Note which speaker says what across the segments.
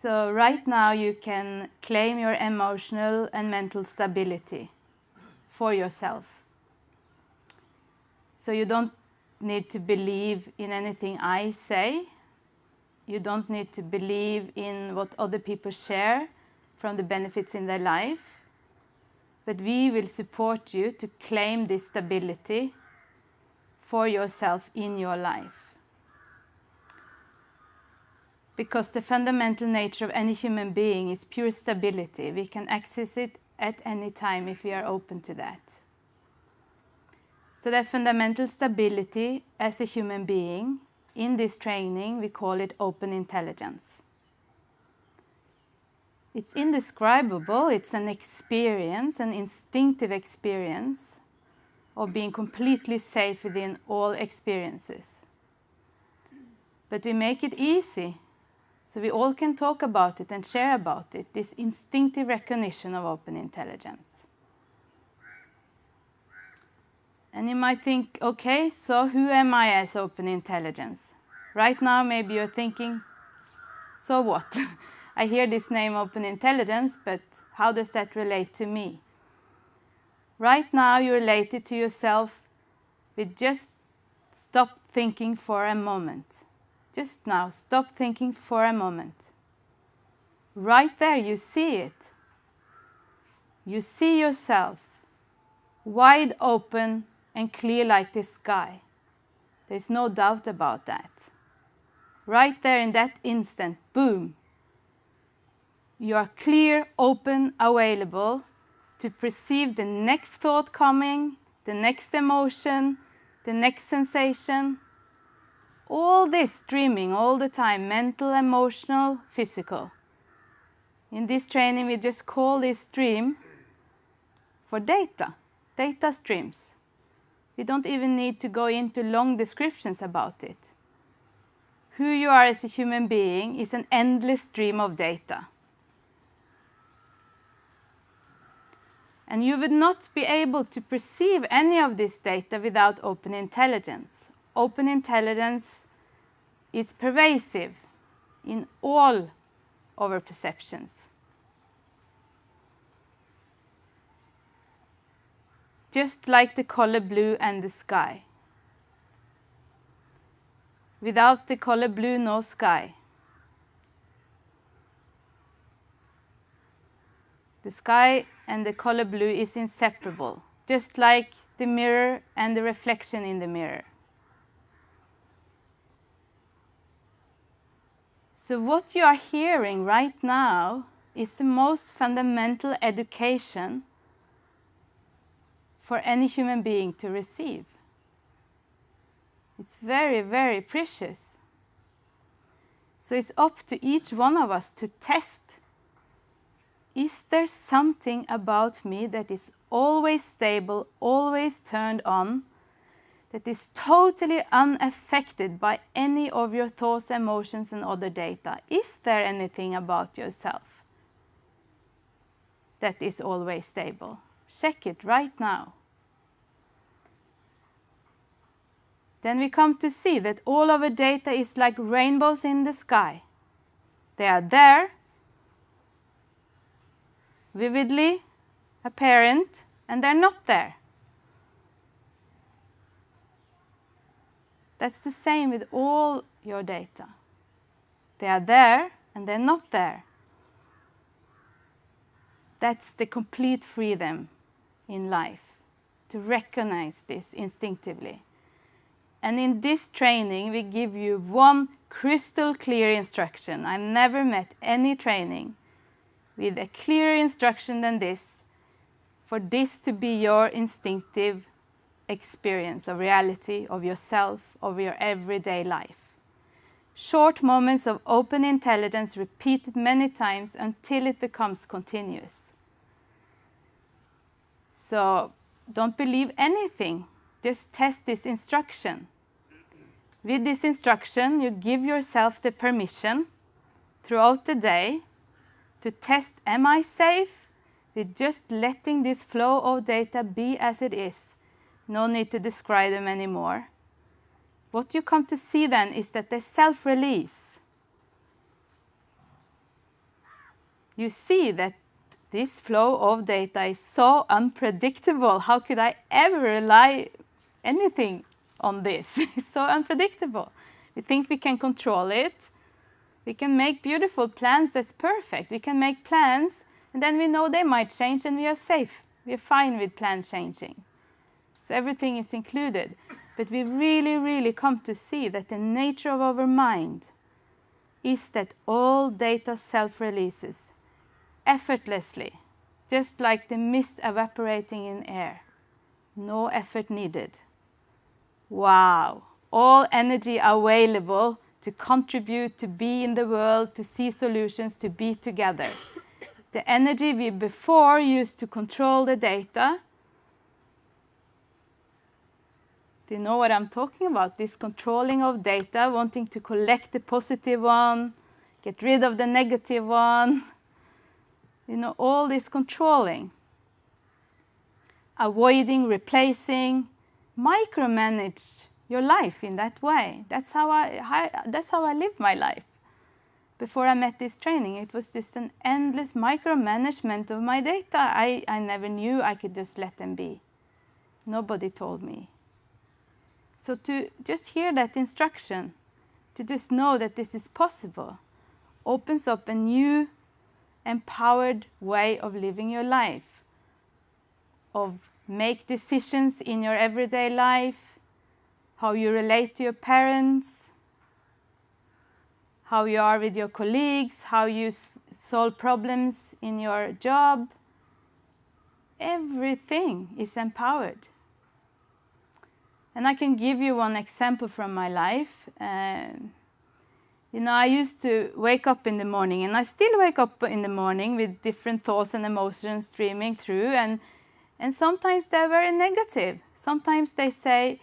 Speaker 1: So right now you can claim your emotional and mental stability for yourself. So you don't need to believe in anything I say. You don't need to believe in what other people share from the benefits in their life. But we will support you to claim this stability for yourself in your life because the fundamental nature of any human being is pure stability. We can access it at any time if we are open to that. So that fundamental stability as a human being, in this training we call it open intelligence. It's indescribable, it's an experience, an instinctive experience of being completely safe within all experiences. But we make it easy so we all can talk about it and share about it, this instinctive recognition of open intelligence. And you might think, okay, so who am I as open intelligence? Right now maybe you're thinking, so what? I hear this name open intelligence, but how does that relate to me? Right now you relate it to yourself with just stop thinking for a moment. Just now, stop thinking for a moment. Right there, you see it. You see yourself, wide open and clear like the sky. There's no doubt about that. Right there in that instant, boom, you are clear, open, available to perceive the next thought coming, the next emotion, the next sensation, all this streaming all the time, mental, emotional, physical. In this training, we just call this stream for data, data streams. We don't even need to go into long descriptions about it. Who you are as a human being is an endless stream of data. And you would not be able to perceive any of this data without open intelligence open intelligence is pervasive in all our perceptions. Just like the color blue and the sky. Without the color blue, no sky. The sky and the color blue is inseparable, just like the mirror and the reflection in the mirror. So what you are hearing right now is the most fundamental education for any human being to receive. It's very, very precious. So it's up to each one of us to test. Is there something about me that is always stable, always turned on, that is totally unaffected by any of your thoughts, emotions and other data. Is there anything about yourself that is always stable? Check it right now. Then we come to see that all of our data is like rainbows in the sky. They are there, vividly apparent, and they're not there. That's the same with all your data. They are there and they're not there. That's the complete freedom in life, to recognize this instinctively. And in this training, we give you one crystal clear instruction. I've never met any training with a clearer instruction than this, for this to be your instinctive experience of reality, of yourself, of your everyday life. Short moments of open intelligence repeated many times until it becomes continuous. So don't believe anything, just test this instruction. With this instruction, you give yourself the permission throughout the day to test, am I safe? With just letting this flow of data be as it is no need to describe them anymore. What you come to see then is that they self-release. you see that this flow of data is so unpredictable. How could I ever rely anything on this? it's so unpredictable. We think we can control it. We can make beautiful plans that's perfect. We can make plans and then we know they might change and we are safe. We are fine with plans changing. So everything is included. But we really, really come to see that the nature of our mind is that all data self-releases effortlessly, just like the mist evaporating in air. No effort needed. Wow! All energy available to contribute, to be in the world, to see solutions, to be together. The energy we before used to control the data Do you know what I'm talking about? This controlling of data, wanting to collect the positive one, get rid of the negative one. You know, all this controlling. Avoiding, replacing, micromanage your life in that way. That's how I, how, that's how I lived my life. Before I met this training, it was just an endless micromanagement of my data. I, I never knew I could just let them be. Nobody told me. So to just hear that instruction, to just know that this is possible, opens up a new empowered way of living your life, of make decisions in your everyday life, how you relate to your parents, how you are with your colleagues, how you solve problems in your job. Everything is empowered. And I can give you one example from my life. Uh, you know, I used to wake up in the morning, and I still wake up in the morning with different thoughts and emotions streaming through, and, and sometimes they're very negative. Sometimes they say,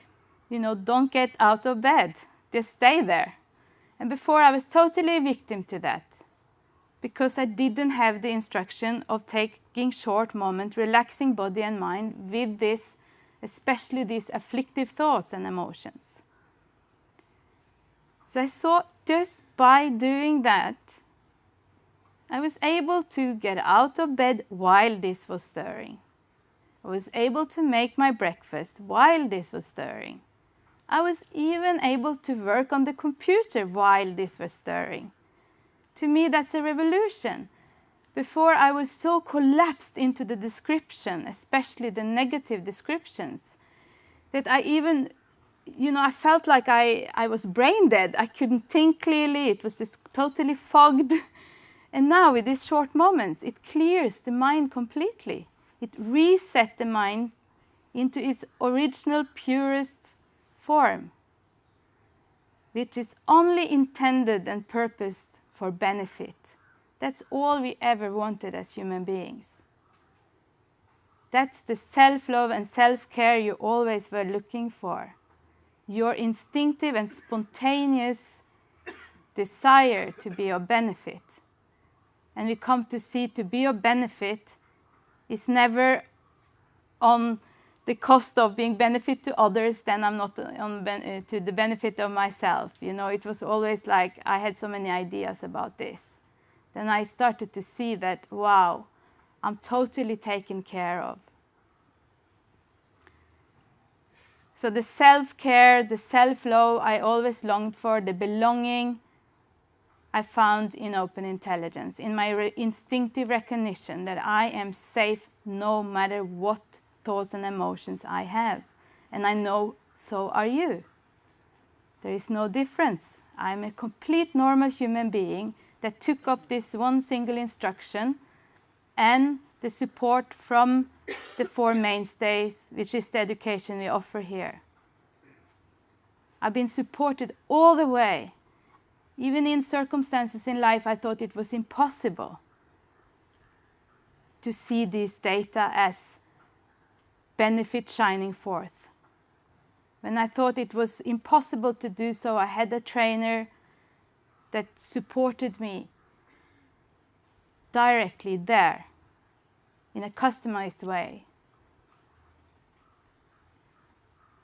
Speaker 1: you know, don't get out of bed, just stay there. And before I was totally a victim to that, because I didn't have the instruction of taking short moments, relaxing body and mind with this especially these afflictive thoughts and emotions. So I saw just by doing that, I was able to get out of bed while this was stirring. I was able to make my breakfast while this was stirring. I was even able to work on the computer while this was stirring. To me, that's a revolution before I was so collapsed into the description, especially the negative descriptions, that I even, you know, I felt like I, I was brain dead. I couldn't think clearly. It was just totally fogged. And now with these short moments, it clears the mind completely. It resets the mind into its original purest form, which is only intended and purposed for benefit. That's all we ever wanted as human beings. That's the self-love and self-care you always were looking for. Your instinctive and spontaneous desire to be of benefit. And we come to see to be of benefit is never on the cost of being benefit to others, then I'm not on uh, to the benefit of myself. You know, it was always like I had so many ideas about this then I started to see that, wow, I'm totally taken care of. So the self-care, the self-love I always longed for, the belonging I found in open intelligence, in my re instinctive recognition that I am safe no matter what thoughts and emotions I have. And I know so are you. There is no difference. I'm a complete normal human being that took up this one single instruction and the support from the four mainstays, which is the education we offer here. I've been supported all the way. Even in circumstances in life I thought it was impossible to see these data as benefit shining forth. When I thought it was impossible to do so, I had a trainer that supported me directly there in a customized way.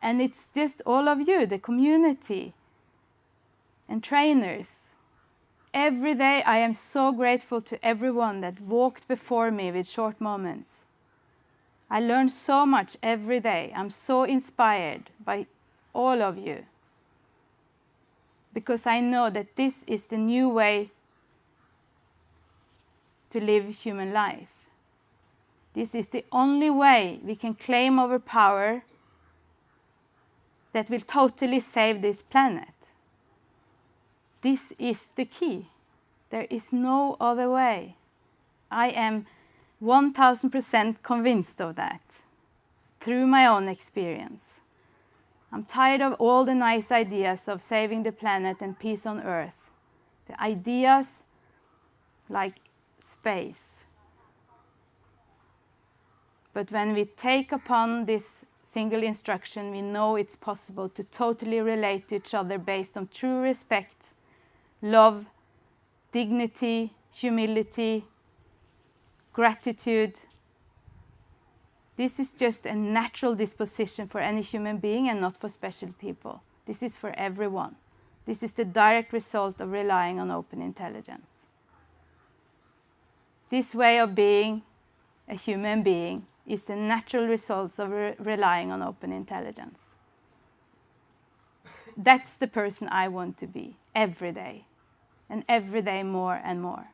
Speaker 1: And it's just all of you, the community and trainers every day I am so grateful to everyone that walked before me with short moments. I learn so much every day. I'm so inspired by all of you because I know that this is the new way to live human life. This is the only way we can claim our power that will totally save this planet. This is the key. There is no other way. I am 1000% convinced of that through my own experience. I'm tired of all the nice ideas of saving the planet and peace on Earth. The ideas like space. But when we take upon this single instruction, we know it's possible to totally relate to each other based on true respect, love, dignity, humility, gratitude. This is just a natural disposition for any human being and not for special people. This is for everyone. This is the direct result of relying on open intelligence. This way of being a human being is the natural result of re relying on open intelligence. That's the person I want to be every day, and every day more and more.